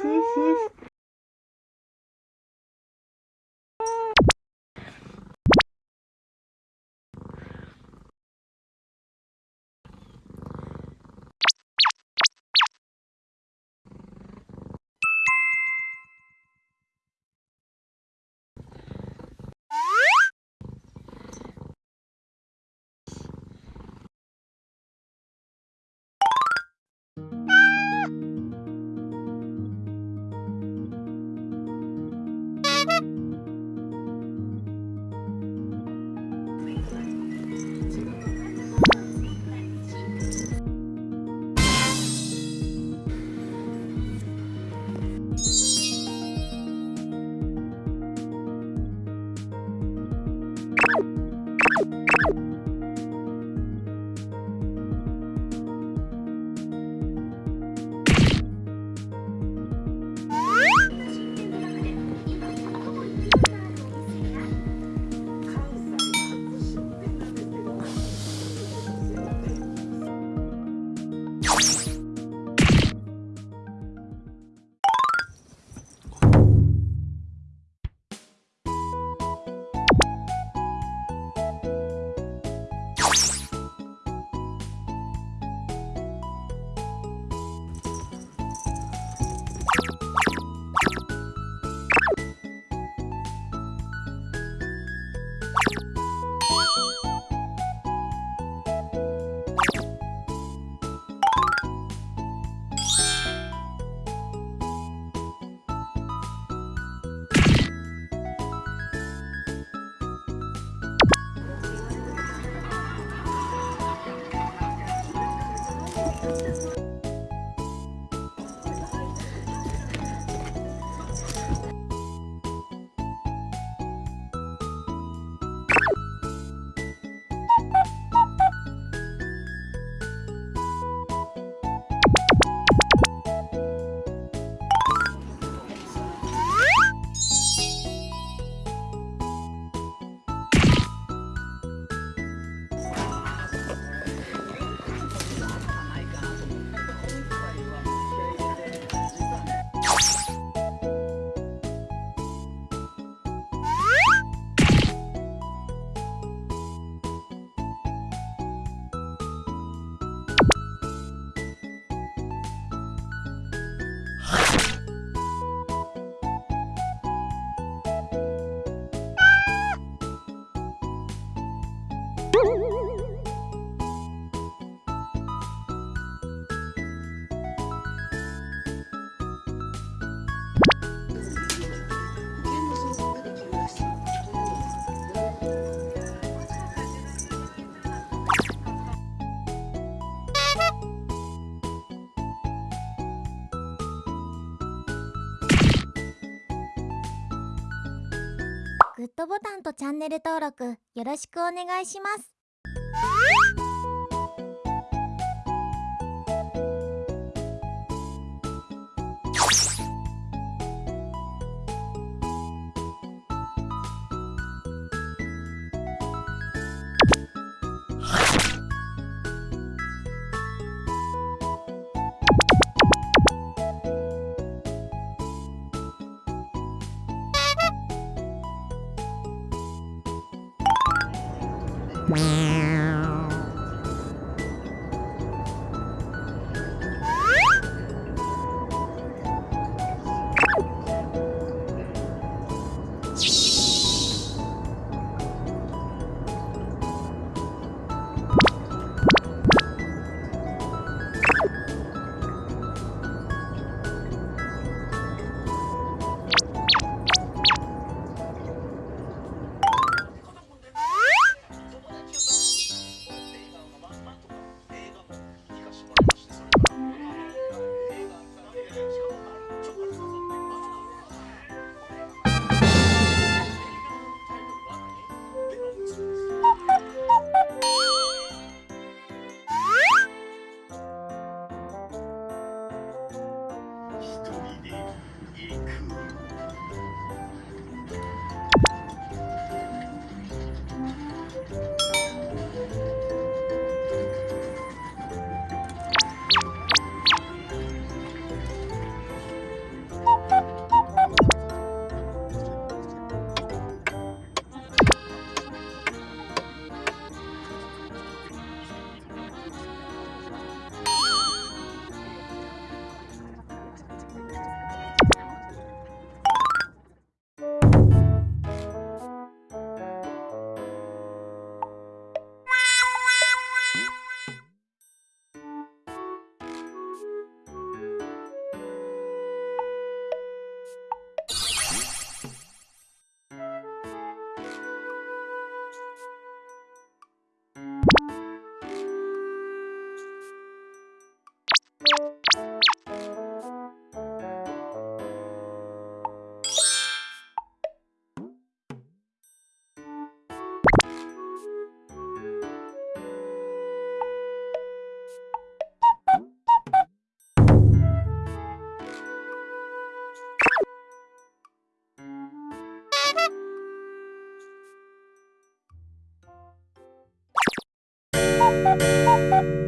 嘻嘻あ!グッドボタンとチャンネル登録よろしくお願いします。Meow. Bye.